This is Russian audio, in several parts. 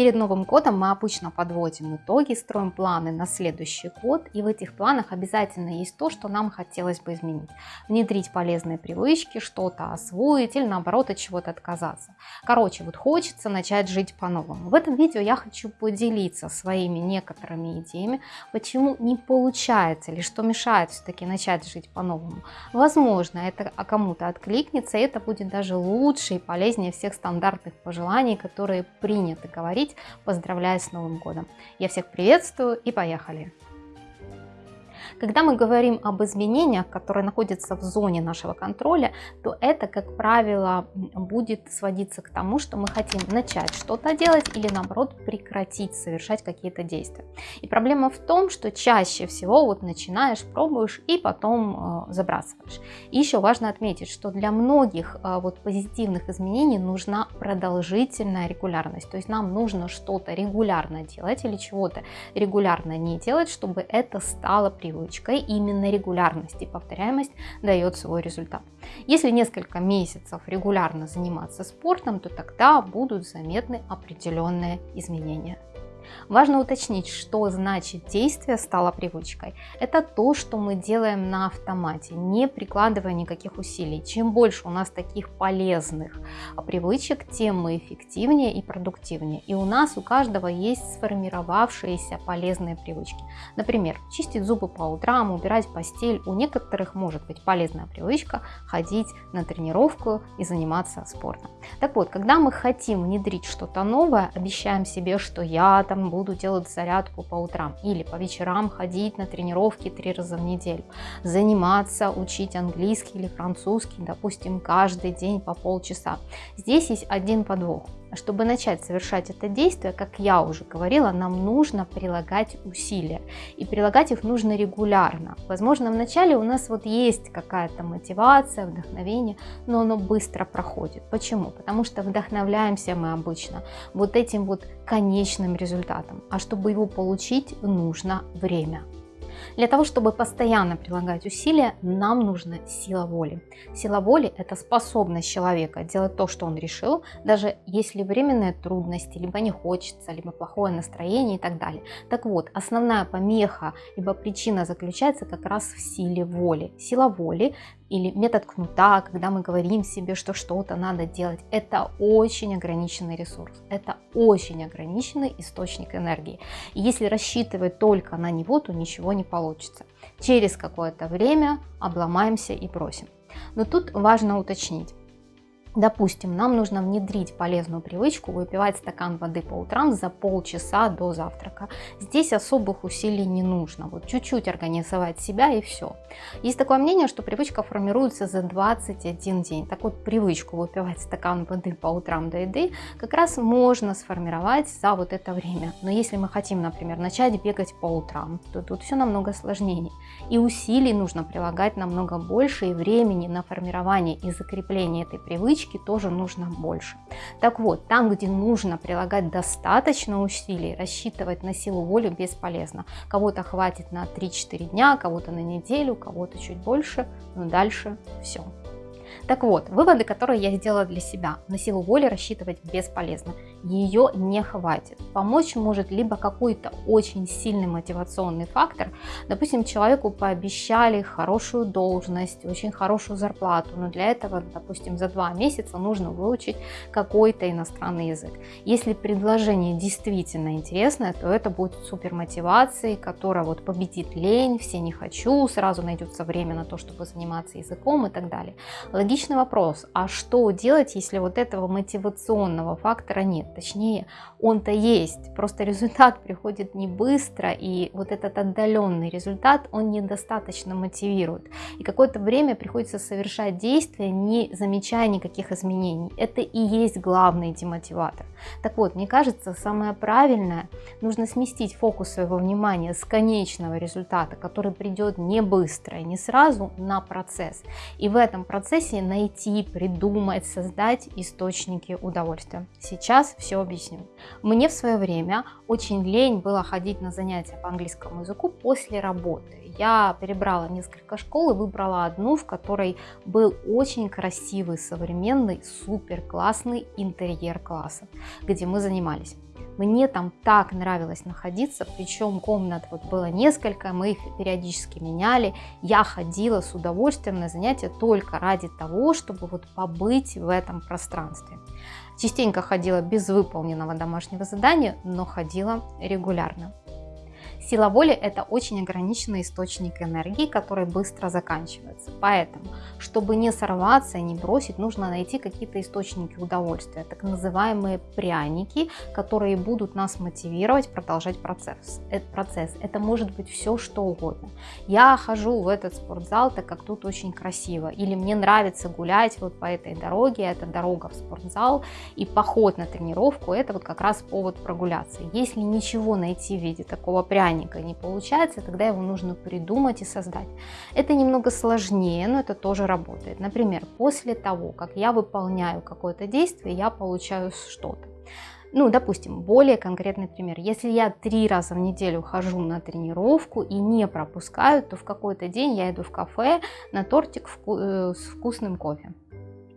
Перед Новым годом мы обычно подводим итоги, строим планы на следующий год, и в этих планах обязательно есть то, что нам хотелось бы изменить. Внедрить полезные привычки, что-то освоить или наоборот от чего-то отказаться. Короче, вот хочется начать жить по-новому. В этом видео я хочу поделиться своими некоторыми идеями, почему не получается или что мешает все-таки начать жить по-новому. Возможно, это кому-то откликнется, и это будет даже лучше и полезнее всех стандартных пожеланий, которые принято говорить говорить, поздравляя с Новым годом. Я всех приветствую и поехали! Когда мы говорим об изменениях, которые находятся в зоне нашего контроля, то это, как правило, будет сводиться к тому, что мы хотим начать что-то делать или, наоборот, прекратить совершать какие-то действия. И проблема в том, что чаще всего вот начинаешь, пробуешь и потом э, забрасываешь. И еще важно отметить, что для многих э, вот позитивных изменений нужна продолжительная регулярность. То есть нам нужно что-то регулярно делать или чего-то регулярно не делать, чтобы это стало привычкой привычкой, именно регулярность и повторяемость дает свой результат. Если несколько месяцев регулярно заниматься спортом, то тогда будут заметны определенные изменения. Важно уточнить, что значит действие стало привычкой. Это то, что мы делаем на автомате, не прикладывая никаких усилий. Чем больше у нас таких полезных привычек, тем мы эффективнее и продуктивнее. И у нас у каждого есть сформировавшиеся полезные привычки. Например, чистить зубы по утрам, убирать постель. У некоторых может быть полезная привычка ходить на тренировку и заниматься спортом. Так вот, когда мы хотим внедрить что-то новое, обещаем себе, что я там буду делать зарядку по утрам или по вечерам ходить на тренировки три раза в неделю, заниматься, учить английский или французский, допустим, каждый день по полчаса. Здесь есть один подвох. Чтобы начать совершать это действие, как я уже говорила, нам нужно прилагать усилия. И прилагать их нужно регулярно. Возможно, вначале у нас вот есть какая-то мотивация, вдохновение, но оно быстро проходит. Почему? Потому что вдохновляемся мы обычно вот этим вот конечным результатом. А чтобы его получить, нужно время. Для того, чтобы постоянно прилагать усилия, нам нужна сила воли. Сила воли – это способность человека делать то, что он решил, даже если временные трудности, либо не хочется, либо плохое настроение и так далее. Так вот, основная помеха, либо причина заключается как раз в силе воли. Сила воли или метод кнута, когда мы говорим себе, что что-то надо делать, это очень ограниченный ресурс, это очень ограниченный источник энергии. И если рассчитывать только на него, то ничего не получится. Через какое-то время обломаемся и бросим. Но тут важно уточнить, Допустим, нам нужно внедрить полезную привычку выпивать стакан воды по утрам за полчаса до завтрака. Здесь особых усилий не нужно, вот чуть-чуть организовать себя и все. Есть такое мнение, что привычка формируется за 21 день. Так вот, привычку выпивать стакан воды по утрам до еды как раз можно сформировать за вот это время. Но если мы хотим, например, начать бегать по утрам, то тут все намного сложнее. И усилий нужно прилагать намного больше, и времени на формирование и закрепление этой привычки привычки тоже нужно больше. Так вот, там, где нужно прилагать достаточно усилий, рассчитывать на силу воли бесполезно. Кого-то хватит на 3-4 дня, кого-то на неделю, кого-то чуть больше, но дальше все. Так вот, выводы, которые я сделала для себя. На силу воли рассчитывать бесполезно. Ее не хватит. Помочь может либо какой-то очень сильный мотивационный фактор. Допустим, человеку пообещали хорошую должность, очень хорошую зарплату, но для этого, допустим, за два месяца нужно выучить какой-то иностранный язык. Если предложение действительно интересное, то это будет супер мотивацией, которая вот победит лень, все не хочу, сразу найдется время на то, чтобы заниматься языком и так далее. Логичный вопрос, а что делать, если вот этого мотивационного фактора нет? Точнее, он-то есть, просто результат приходит не быстро, и вот этот отдаленный результат, он недостаточно мотивирует. И какое-то время приходится совершать действия, не замечая никаких изменений. Это и есть главный демотиватор. Так вот, мне кажется, самое правильное, нужно сместить фокус своего внимания с конечного результата, который придет не быстро и не сразу, на процесс. И в этом процессе найти, придумать, создать источники удовольствия. Сейчас все объясню. Мне в свое время очень лень было ходить на занятия по английскому языку после работы. Я перебрала несколько школ и выбрала одну, в которой был очень красивый, современный, супер классный интерьер класса, где мы занимались. Мне там так нравилось находиться, причем комнат вот было несколько, мы их периодически меняли. Я ходила с удовольствием на занятия только ради того, чтобы вот побыть в этом пространстве. Частенько ходила без выполненного домашнего задания, но ходила регулярно. Сила воли – это очень ограниченный источник энергии, который быстро заканчивается. Поэтому, чтобы не сорваться не бросить, нужно найти какие-то источники удовольствия, так называемые пряники, которые будут нас мотивировать продолжать процесс. Этот процесс. Это может быть все, что угодно. Я хожу в этот спортзал, так как тут очень красиво. Или мне нравится гулять вот по этой дороге, это дорога в спортзал, и поход на тренировку – это вот как раз повод прогуляться. Если ничего найти в виде такого пряника, механика не получается, тогда его нужно придумать и создать. Это немного сложнее, но это тоже работает. Например, после того, как я выполняю какое-то действие, я получаю что-то. Ну, допустим, более конкретный пример. Если я три раза в неделю хожу на тренировку и не пропускаю, то в какой-то день я иду в кафе на тортик э, с вкусным кофе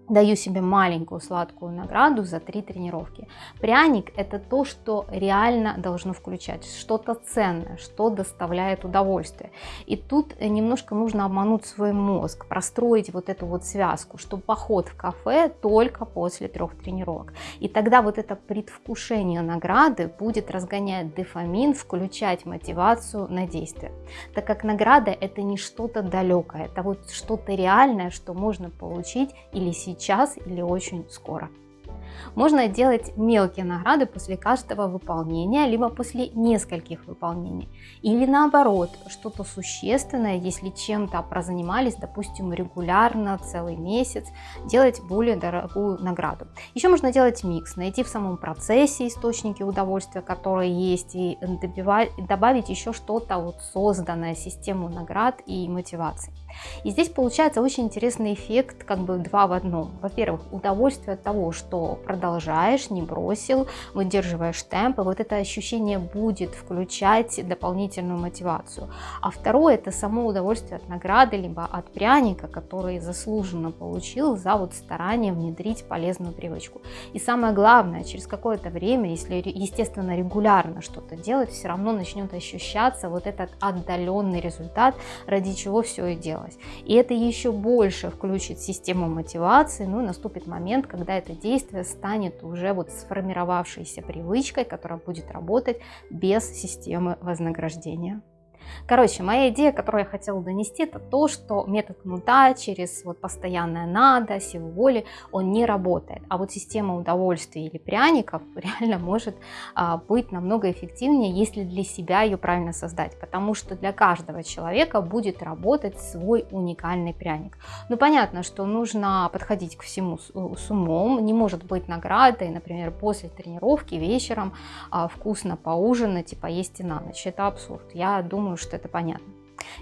даю себе маленькую сладкую награду за три тренировки. Пряник это то, что реально должно включать, что-то ценное, что доставляет удовольствие. И тут немножко нужно обмануть свой мозг, простроить вот эту вот связку, что поход в кафе только после трех тренировок. И тогда вот это предвкушение награды будет разгонять дофамин, включать мотивацию на действие. Так как награда это не что-то далекое, это вот что-то реальное, что можно получить или сейчас сейчас или очень скоро. Можно делать мелкие награды после каждого выполнения, либо после нескольких выполнений. Или наоборот, что-то существенное, если чем-то прозанимались, допустим, регулярно, целый месяц, делать более дорогую награду. Еще можно делать микс, найти в самом процессе источники удовольствия, которые есть, и добавить еще что-то вот созданное, систему наград и мотивации. И здесь получается очень интересный эффект, как бы два в одном. Во-первых, удовольствие от того, что продолжаешь, не бросил, выдерживаешь темп, и вот это ощущение будет включать дополнительную мотивацию. А второе, это само удовольствие от награды, либо от пряника, который заслуженно получил за вот старание внедрить полезную привычку. И самое главное, через какое-то время, если, естественно, регулярно что-то делать, все равно начнет ощущаться вот этот отдаленный результат, ради чего все и делать делать. И это еще больше включит систему мотивации, ну и наступит момент, когда это действие станет уже вот сформировавшейся привычкой, которая будет работать без системы вознаграждения. Короче, моя идея, которую я хотела донести, это то, что метод кнута через вот постоянное надо, силу воли, он не работает. А вот система удовольствия или пряников реально может а, быть намного эффективнее, если для себя ее правильно создать. Потому что для каждого человека будет работать свой уникальный пряник. Ну, понятно, что нужно подходить к всему с, с умом. Не может быть наградой, например, после тренировки вечером а, вкусно поужинать и поесть и на ночь. Это абсурд. Я думаю, что это понятно.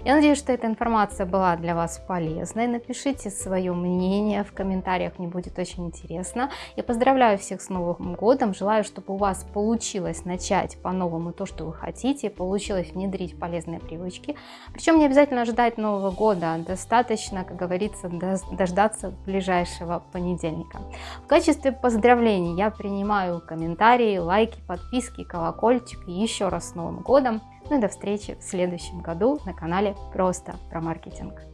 Я надеюсь, что эта информация была для вас полезной. Напишите свое мнение в комментариях, мне будет очень интересно. Я поздравляю всех с Новым годом, желаю, чтобы у вас получилось начать по-новому то, что вы хотите, получилось внедрить полезные привычки. Причем не обязательно ждать Нового года, достаточно, как говорится, дождаться ближайшего понедельника. В качестве поздравлений я принимаю комментарии, лайки, подписки, колокольчик. И еще раз с Новым годом! Ну и до встречи в следующем году на канале Просто про маркетинг.